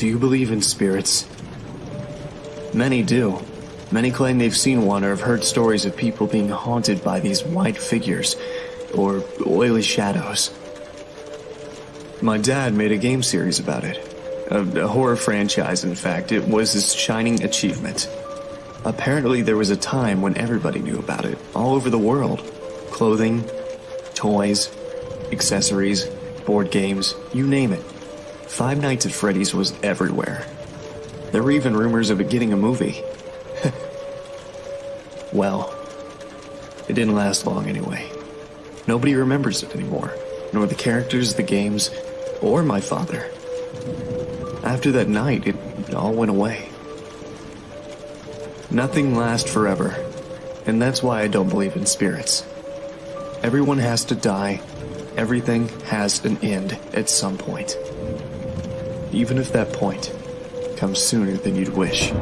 Do you believe in spirits? Many do. Many claim they've seen one or have heard stories of people being haunted by these white figures, or oily shadows. My dad made a game series about it. A, a, horror franchise, in fact. It was his shining achievement. Apparently, there was a time when everybody knew about it, all over the world. Clothing, toys, accessories, board games, you name it. Five Nights at Freddy's was everywhere. There were even rumors of it getting a movie. well, it didn't last long anyway. Nobody remembers it anymore, nor the characters, the games, or my father. After that night, it all went away. Nothing lasts forever, and that's why I don't believe in spirits. Everyone has to die. Everything has an end at some point. Even if that point comes sooner than you'd wish.